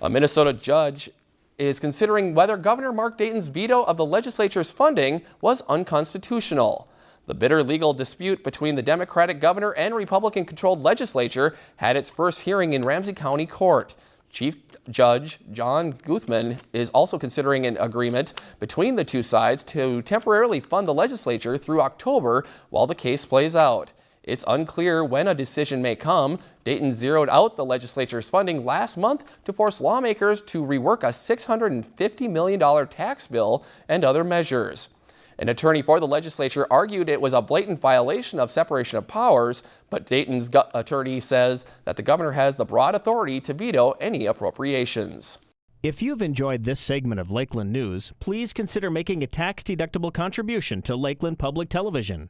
A Minnesota judge is considering whether Governor Mark Dayton's veto of the legislature's funding was unconstitutional. The bitter legal dispute between the Democratic governor and Republican-controlled legislature had its first hearing in Ramsey County Court. Chief Judge John Guthmann is also considering an agreement between the two sides to temporarily fund the legislature through October while the case plays out. It's unclear when a decision may come. Dayton zeroed out the legislature's funding last month to force lawmakers to rework a $650 million tax bill and other measures. An attorney for the legislature argued it was a blatant violation of separation of powers, but Dayton's attorney says that the governor has the broad authority to veto any appropriations. If you've enjoyed this segment of Lakeland News, please consider making a tax-deductible contribution to Lakeland Public Television.